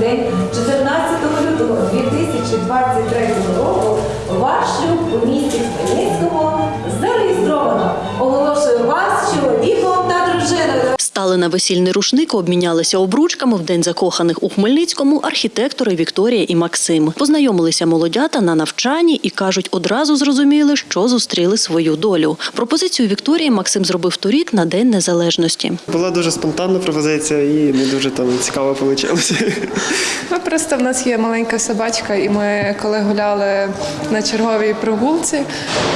день 14 лютого 2023 року Стали на весільний рушник, обмінялися обручками в день закоханих у Хмельницькому архітектори Вікторія і Максим. Познайомилися молодята на навчанні і кажуть, одразу зрозуміли, що зустріли свою долю. Пропозицію Вікторії Максим зробив торік на День Незалежності. Була дуже спонтанна пропозиція і не дуже там цікаво вийшло. Ми просто в нас є маленька собачка, і ми коли гуляли на черговій прогулці,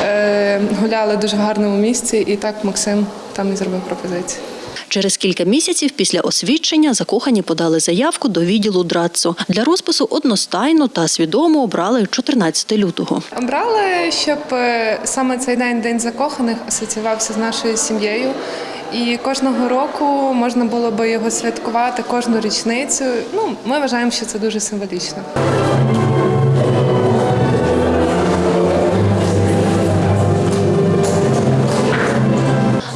е, гуляли дуже в гарному місці, і так Максим там і зробив пропозицію. Через кілька місяців після освідчення закохані подали заявку до відділу ДРАЦО. Для розпису одностайно та свідомо обрали 14 лютого. Обрали, щоб е, саме цей день День закоханих асоціювався з нашою сім'єю. І кожного року можна було би його святкувати кожну річницю. Ну, ми вважаємо, що це дуже символічно.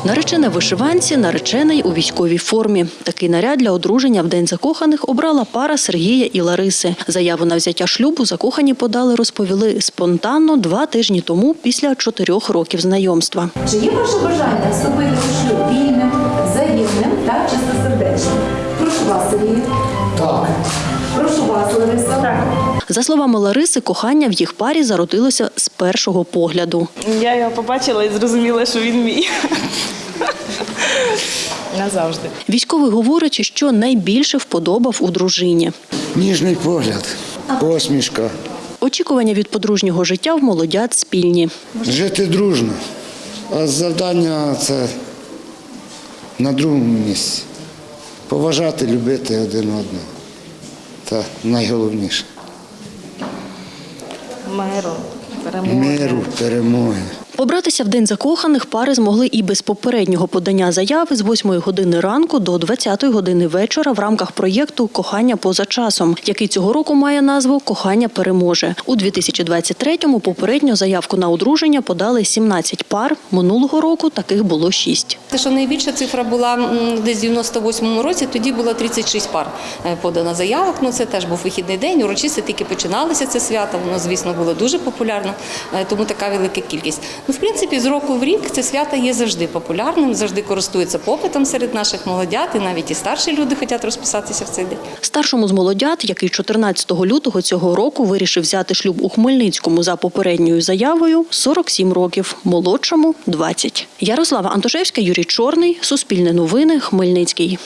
Наречена вишиванці, наречений у військовій формі. Такий наряд для одруження в день закоханих обрала пара Сергія і Лариси. Заяву на взяття шлюбу закохані подали, розповіли спонтанно два тижні тому після чотирьох років знайомства. Чи є ваше бажання вступити у шлюб вільним, взаємним та чистосердечним? Прошу вас, Сергій. Так. Прошу вас, Лариса. Так. За словами Лариси, кохання в їх парі зародилося з першого погляду. Я його побачила і зрозуміла, що він мій. Назавжди. Військовий говорить, що найбільше вподобав у дружині. Ніжний погляд, посмішка. Очікування від подружнього життя в молодят спільні. Жити дружно. А завдання це на другому місці. Поважати, любити один одного. Це найголовніше. Meru, Peremoje. Meru, Peremoje. Побратися в день закоханих пари змогли і без попереднього подання заяви з 8 години ранку до 20 години вечора в рамках проєкту Кохання поза часом, який цього року має назву Кохання переможе. У 2023-му попередньо заявку на одруження подали 17 пар. Минулого року таких було 6. Те, що найбільша цифра була десь в 98-му році, тоді було 36 пар е, подано заявок. Ну це теж був вихідний день. Урочисто тільки починалося це свято. Воно, звісно, було дуже популярно, е, тому така велика кількість. Ну, в принципі, з року в рік це свято є завжди популярним, завжди користується попитом серед наших молодят, і навіть і старші люди хочуть розписатися в цей день. Старшому з молодят, який 14 лютого цього року вирішив взяти шлюб у Хмельницькому за попередньою заявою, 47 років, молодшому – 20. Ярослава Антошевська, Юрій Чорний, Суспільне новини, Хмельницький.